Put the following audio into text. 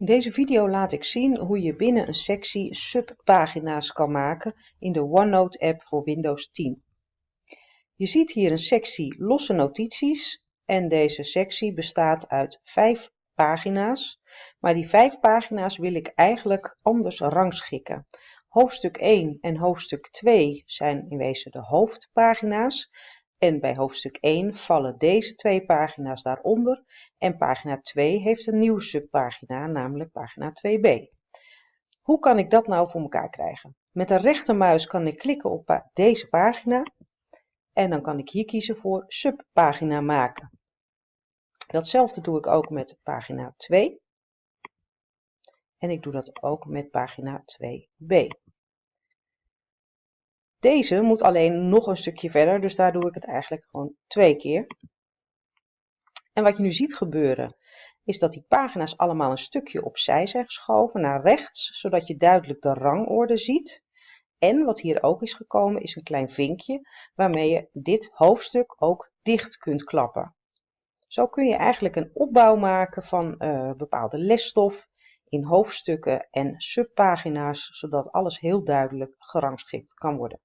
In deze video laat ik zien hoe je binnen een sectie subpagina's kan maken in de OneNote app voor Windows 10. Je ziet hier een sectie losse notities en deze sectie bestaat uit vijf pagina's. Maar die vijf pagina's wil ik eigenlijk anders rangschikken. Hoofdstuk 1 en hoofdstuk 2 zijn in wezen de hoofdpagina's en bij hoofdstuk 1 vallen deze twee pagina's daaronder en pagina 2 heeft een nieuwe subpagina, namelijk pagina 2b. Hoe kan ik dat nou voor elkaar krijgen? Met de rechtermuis kan ik klikken op deze pagina en dan kan ik hier kiezen voor subpagina maken. Datzelfde doe ik ook met pagina 2 en ik doe dat ook met pagina 2b. Deze moet alleen nog een stukje verder, dus daar doe ik het eigenlijk gewoon twee keer. En wat je nu ziet gebeuren, is dat die pagina's allemaal een stukje opzij zijn geschoven naar rechts, zodat je duidelijk de rangorde ziet. En wat hier ook is gekomen, is een klein vinkje waarmee je dit hoofdstuk ook dicht kunt klappen. Zo kun je eigenlijk een opbouw maken van uh, bepaalde lesstof in hoofdstukken en subpagina's, zodat alles heel duidelijk gerangschikt kan worden.